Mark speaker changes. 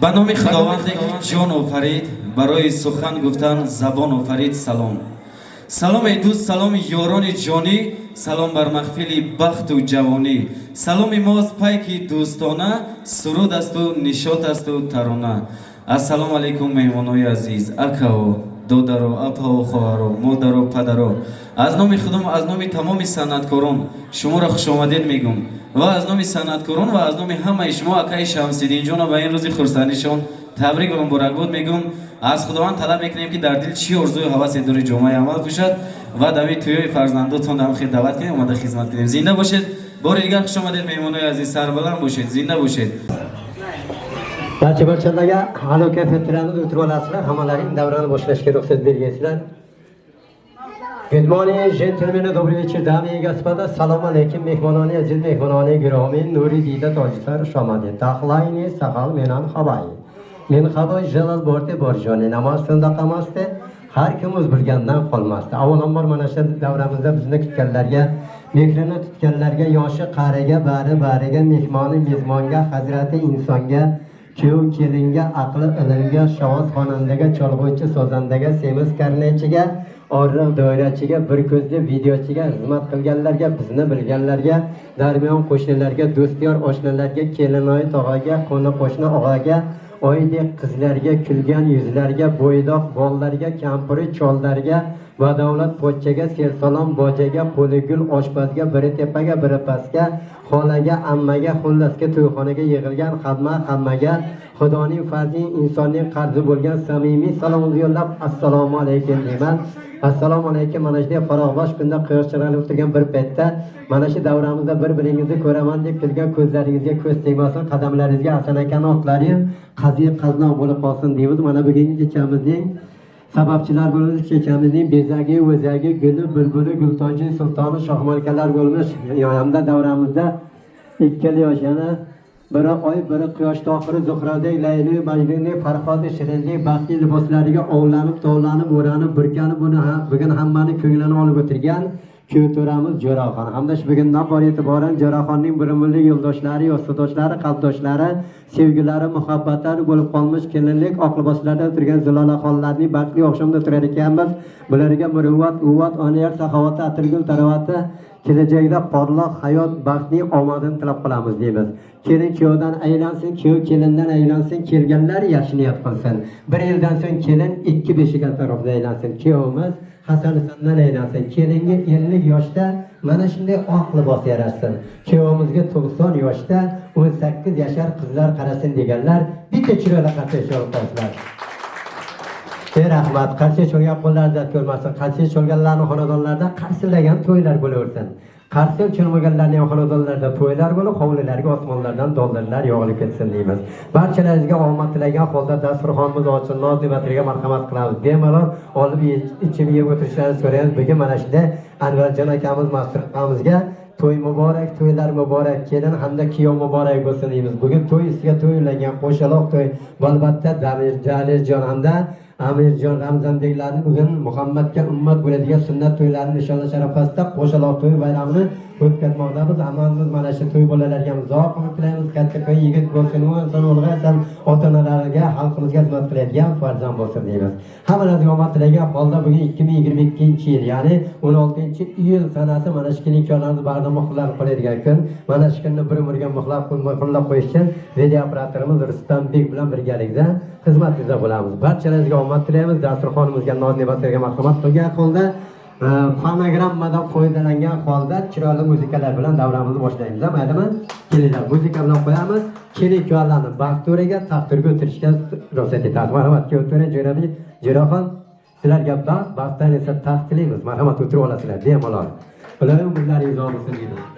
Speaker 1: ба номи худованде ки ҷон офарид барои сухан гуфтан забон офарид салом. Саломи дӯст саломи ёрони ҷонӣ салом бар маҳфили бахту ҷавонӣ. Саломи мост пайки дӯстона суруд асту нишот асту тарона. Ассалому алайкум меҳмонои азиз. Акао додаро апао хоҳаро модаро падаро аз номи худом аз номи тамоми санъаткорон шуморо хушомадед мегӯм. Ва аз номи санъаткорон ва аз номи ҳамаи шумо акаи шамсиддинҷона ба ин рӯзи хурсандишон табрик ва муборакбод мегӯм. Аз худованд талаб мекунем ки дар дил чӣ орзую ҳавасе дори ҷомаи амал кушад ва дави тӯёи фарзандотон дар хид даъват кунем омада хизмат кунем. Зинда бошед? Бори дигар хушомадед меҳмонои азиз сарбаланд бошед. Зинда бошед
Speaker 2: barcha barchalarga alo kayfiyatlarni o'tirib olasizlar hammalaring davrani boshlashga ruxsat bergaysizlar Good morning, gentlemen, добрый вечер, дамы и господа. Салам алейкум, мehmononi aziz mehmononi giromi, nuri dida tojlar shomadi. Taxlayni saqal menan xabay. Men xabay jalal borte borjoni namoz sundaqamasdi. Har kim o'z bilgandan qolmasdi. Avvalambor mana shu davramizda bizni kutganlarga, mehrini tutganlarga, yoshi qariga, bari bariga, mehmoni mezmonga, hazrati insonga kuyov kelinga aqli ilmga shovuz xonandaga cholg'uvchi sozandaga semiz karnaychiga orriq doirachiga bir ko'zli videochiga xizmat qilganlarga bizni bilganlarga darmiyon qo'shnilarga do'styor oshnalarga kelinoyi tog'aga qo'ni qo'shni og'aga oydek qizlarga kulgan yuzlarga bo'ydoq bollarga kampiri chollarga badavlat pochchaga sersalom bojaga qo'li gul oshpazga biri tepaga biri pastga xolaga ammaga xullasga to'yxonaga yig'ilgan hamma hammaga xudoning farzi insonning qarzi bo'lgan samimiy salomni yo'llab assalomu alaykum deyman. Assalomu alaykum mana shunday farog'bosh kunda quyosh chiranib o'tirgan bir paytda mana shu davramizda bir biringizni ko'raman deb kelgan ko'zlaringizga ko'z tegmasin qadamlaringizga hasan akani otlari qaziy bo'lib qolsin deymiz mana bugungi kechamizning sababchilar bo'lmish kechamizning bezagi o'zagi guli bulbuli gultoji sultoni shohmalkalar bo'lmish. Hamda davramizda ikkala yosh yana biri oy biri quyosh tohiri zuhradek layli majnundek farhodi shirinlik baxtli liboslariga ovlanib tovlanib o'ranib burkanib buni bugun hammani ko'nglini olib o'tirgan kuyovto'ramiz jo'raxon. Hamda shu bugundan bor e'tiboran jo'raxonning birimli yo'ldoshlari yostadoshlari qalbdoshlari sevgilari muhabbatlari bo'lib qolmish kelinlik oq liboslarda turgan zilolaxonlarning baxtli oqshomda turar ekanmiz. Bularga muruvvat quvvat oniyat saxovati atirgul tarovati kelajakda porloq hayot baxtli omadini tilab qolamiz deymiz. Kelin kuyovdan aylansin kuyov kelindan aylansin kelganlar yaxshi niyat qilsin bir yildan so'ng kelin ikki beshik atrofida aylansin. Kuyovimiz hasan husandan aylansin kelinga ellik yoshda mana shunday oq libos yarashsin. Kuyovimizga to'qson yoshda o'n sakkiz yashar qizlar qarasin deganlar bitta chiroyli qattiq qo'ysinlar ey rahmat qarshi cho'lgan qo'llar dard ko'rmasin qarshi cho'lganlarni xonadonlarida qarsillagan to'ylar bo'laversin. Qarshi cho'lmaganlarning xonadonlarida to'ylar bo'lib hovlilarga osmonlardan dollarlar yog'ilib ketsin deymiz. Barchalaringizga omad tilagan holda dasturxonimiz ochsin noz ne'matlariga marhamat qilamiz. Bemalol olib ichib yeb o'tirishlarini so'raymiz bugun mana shunday anvarjon akamiz mastur akamizga to'y muborak to'ylar muborak kelin hamda kuyov muborak bo'lsin deymiz. Bugun to'y ustiga to'y ulangan qo'shaloq to'y bu albatta daliljon hamda amirjon ramzandeklarni bugun muhammadga ummat bo'ladigan sunnat to'ylarini nishonlash arafasida qo'shaloq to'y bayramini o'tkazmoqdamiz. Amalimiz mana shu to'y bolalarga uzoq umr tilaymiz. Katta yigit bo'lsin inson ulg'aysin ota onalariga xalqimizga xizmat qiladigan farzand bo'lsin deymiz. Hammalariga omad tilagan holda bugun ikki ming yigirma ikkinchi yil ya'ni o'n oltinchi iyul sanasi mana shu imkonlarni bag'rida muhrlab qo'yadigan kun. Mana shu kunni bir umrga muxlab muhrlab qo'yish uchun video operatorimiz rustambek bilan birgalikda xizmatingizda bo'lamiz. Barchalaringizga omad tilaymiz. Dasturxonimizga noz ne'matlarga marhamat qilgan holda e, fonogrammadan foydalangan holda chiroyli muzikalar bilan davramizni boshlaymiz. Maylimi? Kelinglar muzika bilan qo'yamiz. Keling kuyovlarni Baxtdoraga taqdirga o'tirishga ruxsat etamiz. Marhamat kuyov jo'rabi jo'raxon. Sizlarga baxt baxtdan esa taxt tilaymiz marhamat o'tirib olasizlar bemalol. Ular umrlaringiz uzoq bo'lsin deymiz.